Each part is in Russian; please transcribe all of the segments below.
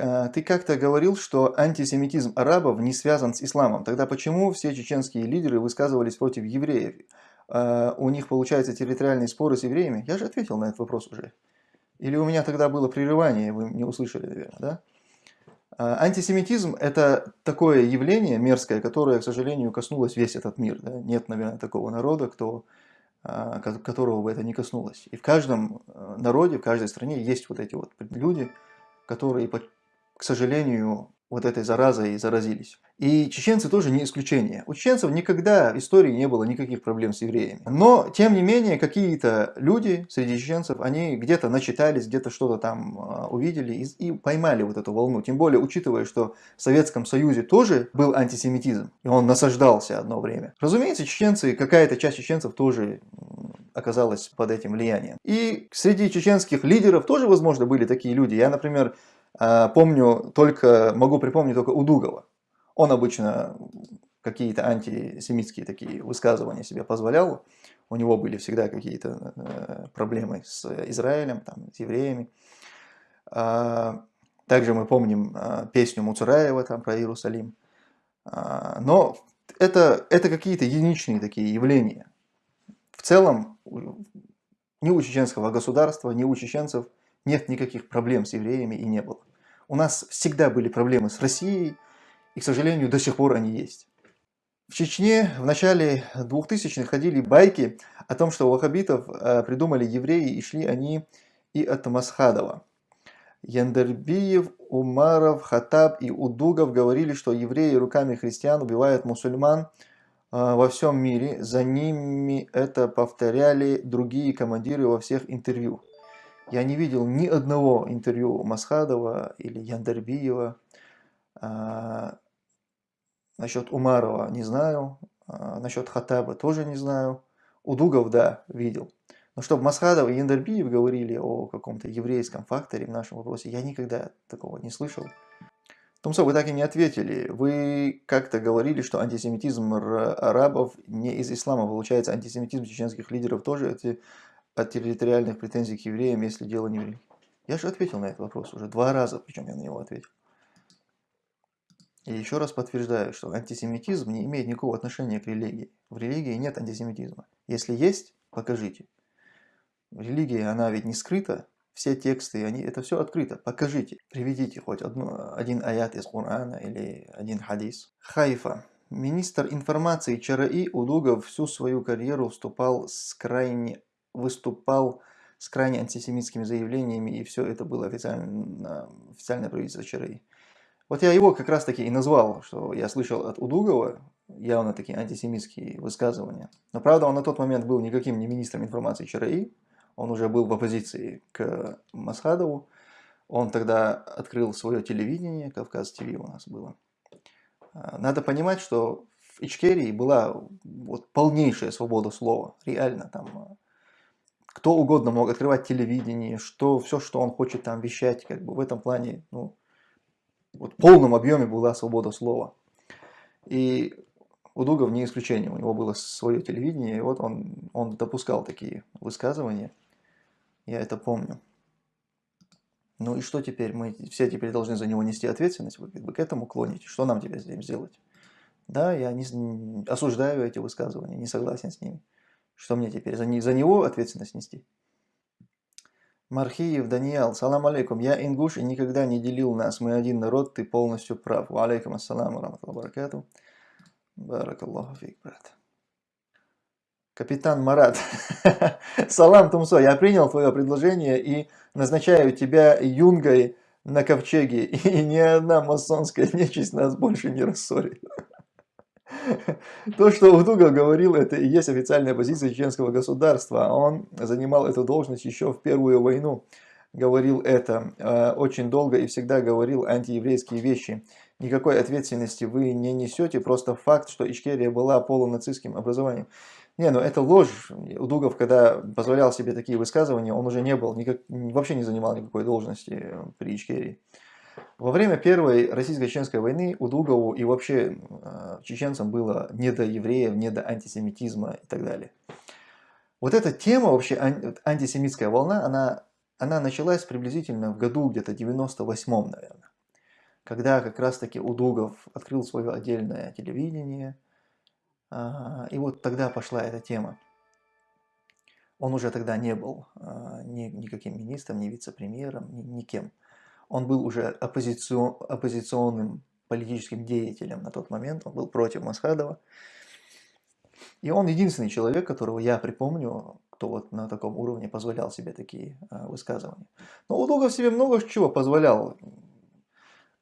а, ты как-то говорил, что антисемитизм арабов не связан с исламом. Тогда почему все чеченские лидеры высказывались против евреев? А, у них, получается, территориальные споры с евреями? Я же ответил на этот вопрос уже. Или у меня тогда было прерывание, вы не услышали, наверное, да? А, антисемитизм – это такое явление мерзкое, которое, к сожалению, коснулось весь этот мир. Да? Нет, наверное, такого народа, кто, которого бы это не коснулось. И в каждом народе, в каждой стране есть вот эти вот люди, которые, к сожалению, вот этой заразой заразились. И чеченцы тоже не исключение. У чеченцев никогда в истории не было никаких проблем с евреями. Но, тем не менее, какие-то люди среди чеченцев, они где-то начитались, где-то что-то там а, увидели и, и поймали вот эту волну. Тем более, учитывая, что в Советском Союзе тоже был антисемитизм, и он насаждался одно время. Разумеется, чеченцы, какая-то часть чеченцев тоже оказалась под этим влиянием. И среди чеченских лидеров тоже, возможно, были такие люди. Я, например, помню только, могу припомнить только Удугова. Он обычно какие-то антисемитские такие высказывания себе позволял. У него были всегда какие-то э, проблемы с Израилем, там, с евреями. А, также мы помним а, песню Муцураева там, про Иерусалим. Но это, это какие-то единичные такие явления. В целом, ни у чеченского государства, ни у чеченцев нет никаких проблем с евреями и не было. У нас всегда были проблемы с Россией, и, к сожалению, до сих пор они есть. В Чечне в начале 2000-х ходили байки о том, что ваххабитов э, придумали евреи и шли они и от Масхадова. Яндербиев, Умаров, Хатаб и Удугов говорили, что евреи руками христиан убивают мусульман – а, во всем мире. За ними это повторяли другие командиры во всех интервью. Я не видел ни одного интервью Масхадова или Яндербиева. А, насчет Умарова не знаю. А, насчет Хатаба тоже не знаю. Удугов, да, видел. Но чтобы Масхадов и Яндербиев говорили о каком-то еврейском факторе в нашем вопросе, я никогда такого не слышал. Томсо, вы так и не ответили. Вы как-то говорили, что антисемитизм арабов не из ислама. Получается, антисемитизм чеченских лидеров тоже эти, от территориальных претензий к евреям, если дело не в религии. Я же ответил на этот вопрос уже два раза, причем я на него ответил. И еще раз подтверждаю, что антисемитизм не имеет никакого отношения к религии. В религии нет антисемитизма. Если есть, покажите. Религия, она ведь не скрыта, все тексты, они, это все открыто. Покажите, приведите хоть одну, один аят из Корана или один хадис. Хайфа. Министр информации ЧРИ Удугов всю свою карьеру вступал с крайне, выступал с крайне антисемитскими заявлениями, и все это было официально, официальное правительство ЧРИ. Вот я его как раз таки и назвал, что я слышал от Удугова явно такие антисемитские высказывания. Но правда он на тот момент был никаким не министром информации ЧРИ, он уже был в оппозиции к Масхадову. Он тогда открыл свое телевидение, Кавказ ТВ у нас было. Надо понимать, что в Ичкерии была вот полнейшая свобода слова, реально там кто угодно мог открывать телевидение, что все, что он хочет там вещать, как бы в этом плане, ну, вот в полном объеме была свобода слова. И Удугов не исключение, у него было свое телевидение, и вот он, он допускал такие высказывания. Я это помню. Ну и что теперь? Мы все теперь должны за него нести ответственность? Вы как бы к этому клоните. Что нам теперь с этим сделать? Да, я не, осуждаю эти высказывания, не согласен с ними. Что мне теперь? За, не, за него ответственность нести? Мархиев Даниил, салам алейкум. Я ингуш и никогда не делил нас. Мы один народ, ты полностью прав. Алейкум ассаламу раматуллаху баракату. Баракаллаху фик, брат. Капитан Марат. Салам, Тумсо, я принял твое предложение и назначаю тебя юнгой на ковчеге, и ни одна масонская нечисть нас больше не рассорит. То, что Удуга говорил, это и есть официальная позиция чеченского государства. Он занимал эту должность еще в Первую войну. Говорил это э, очень долго и всегда говорил антиеврейские вещи. Никакой ответственности вы не несете, просто факт, что Ичкерия была полунацистским образованием. Не, ну это ложь. Удугов, когда позволял себе такие высказывания, он уже не был, никак, вообще не занимал никакой должности при Ичкерии. Во время Первой российско-чеченской войны Удугову и вообще э, чеченцам было не до евреев, не до антисемитизма и так далее. Вот эта тема, вообще антисемитская волна, она, она началась приблизительно в году где-то 98-м, наверное. когда как раз-таки Удугов открыл свое отдельное телевидение, а, и вот тогда пошла эта тема. Он уже тогда не был а, ни, никаким министром, ни вице-премьером, ни, никем. Он был уже оппозицион, оппозиционным политическим деятелем на тот момент, он был против Масхадова. И он единственный человек, которого я припомню, кто вот на таком уровне позволял себе такие а, высказывания. Но Удугов себе много чего позволял.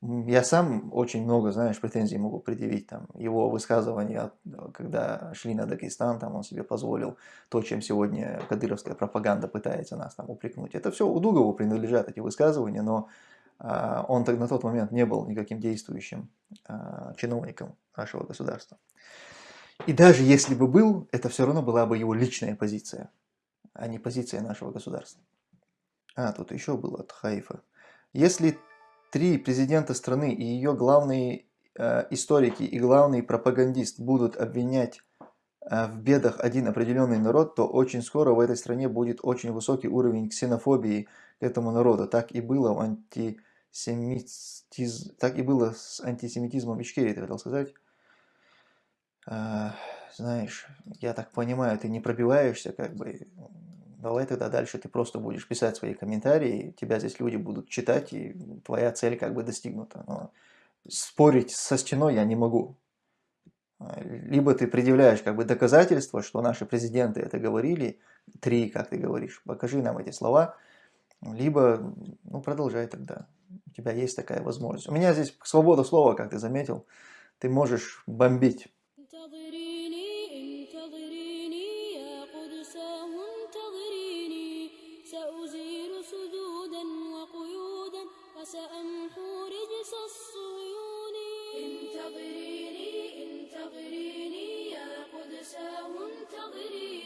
Я сам очень много, знаешь, претензий могу предъявить. Там, его высказывания, когда шли на Дагестан, там он себе позволил то, чем сегодня кадыровская пропаганда пытается нас там упрекнуть. Это все Удугову принадлежат, эти высказывания, но он на тот момент не был никаким действующим а, чиновником нашего государства. И даже если бы был, это все равно была бы его личная позиция, а не позиция нашего государства. А, тут еще было от Хаифа. Если три президента страны и ее главные э, историки и главный пропагандист будут обвинять в бедах один определенный народ, то очень скоро в этой стране будет очень высокий уровень ксенофобии к этому народу. Так и было в антисемитизм, так и было с антисемитизмом в Ичкерии, ты хотел сказать? Э, знаешь, я так понимаю, ты не пробиваешься, как бы, давай тогда дальше ты просто будешь писать свои комментарии, тебя здесь люди будут читать, и твоя цель как бы достигнута. Но спорить со стеной я не могу. Либо ты предъявляешь как бы доказательства, что наши президенты это говорили, три, как ты говоришь, покажи нам эти слова, либо ну, продолжай тогда у тебя есть такая возможность. У меня здесь свобода слова, как ты заметил, ты можешь бомбить. انتظريني انتظريني يا قدس وانتظريني